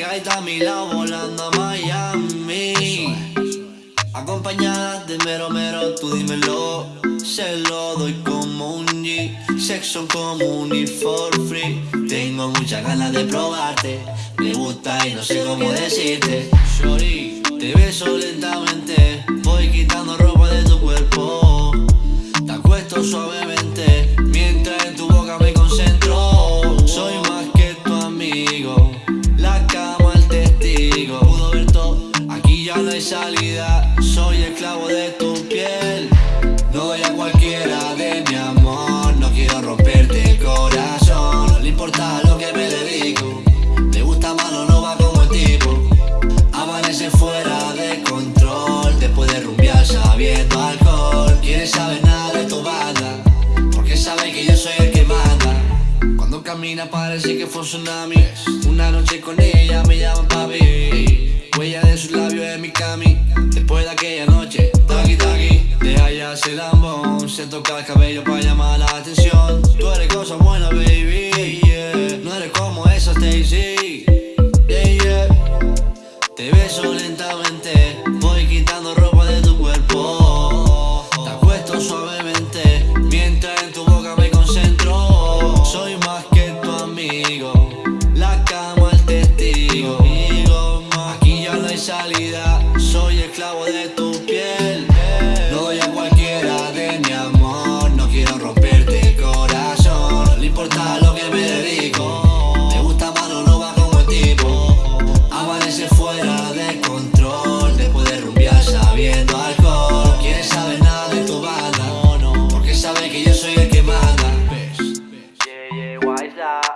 pegar y a mi lado volando a Miami. Acompañada de mero mero, tú dímelo. Se lo doy como un G. Sexo común y for free. Tengo muchas ganas de probarte. Me gusta y no sé cómo decirte. Te beso lentamente. Soy esclavo de tu piel. No doy a cualquiera de mi amor. No quiero romperte el corazón. No le importa lo que me dedico. Le gusta malo, no va como el tipo. Amanece fuera de control. Después de rumbear sabiendo alcohol. Parece que fue un tsunami. Una noche con ella me llama papi. Huella de sus labios en mi cami. Después de aquella noche, taqui taqui. Deja ya ese lambón. Se toca el cabello para llamar la atención. Tú eres cosa buena, baby. No eres como esa Stacy. Te beso lentamente. No. Soy esclavo de tu piel. No doy a cualquiera de mi amor. No quiero romperte el corazón. No importa lo que me dedico. Me gusta malo, no va como el tipo. Amanece fuera de control. Después de rumbear sabiendo alcohol. Quiere saber nada de tu banda. Porque sabe que yo soy el que manda. Yeah, why is that?